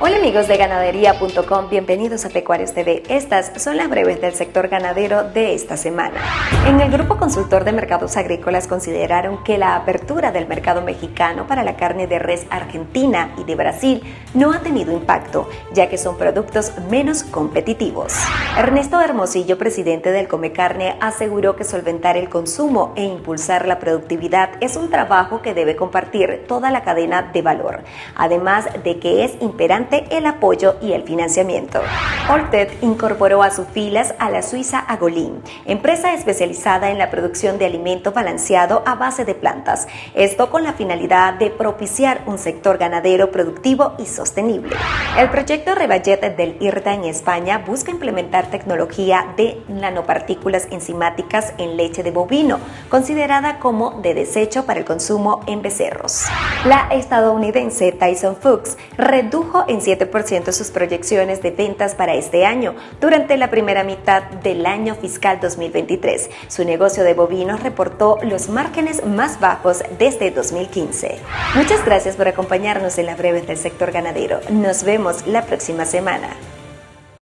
Hola amigos de ganadería.com, bienvenidos a Pecuarios TV. Estas son las breves del sector ganadero de esta semana. En el Grupo Consultor de Mercados Agrícolas consideraron que la apertura del mercado mexicano para la carne de res argentina y de Brasil no ha tenido impacto, ya que son productos menos competitivos. Ernesto Hermosillo, presidente del Come Carne, aseguró que solventar el consumo e impulsar la productividad es un trabajo que debe compartir toda la cadena de valor, además de que es imperante el apoyo y el financiamiento. Orted incorporó a sus filas a la suiza Agolin, empresa especializada en la producción de alimento balanceado a base de plantas, esto con la finalidad de propiciar un sector ganadero productivo y sostenible. El proyecto Revallet del IRTA en España busca implementar tecnología de nanopartículas enzimáticas en leche de bovino, considerada como de desecho para el consumo en becerros. La estadounidense Tyson Foods redujo 7% sus proyecciones de ventas para este año durante la primera mitad del año fiscal 2023. Su negocio de bovinos reportó los márgenes más bajos desde 2015. Muchas gracias por acompañarnos en la breves del sector ganadero. Nos vemos la próxima semana.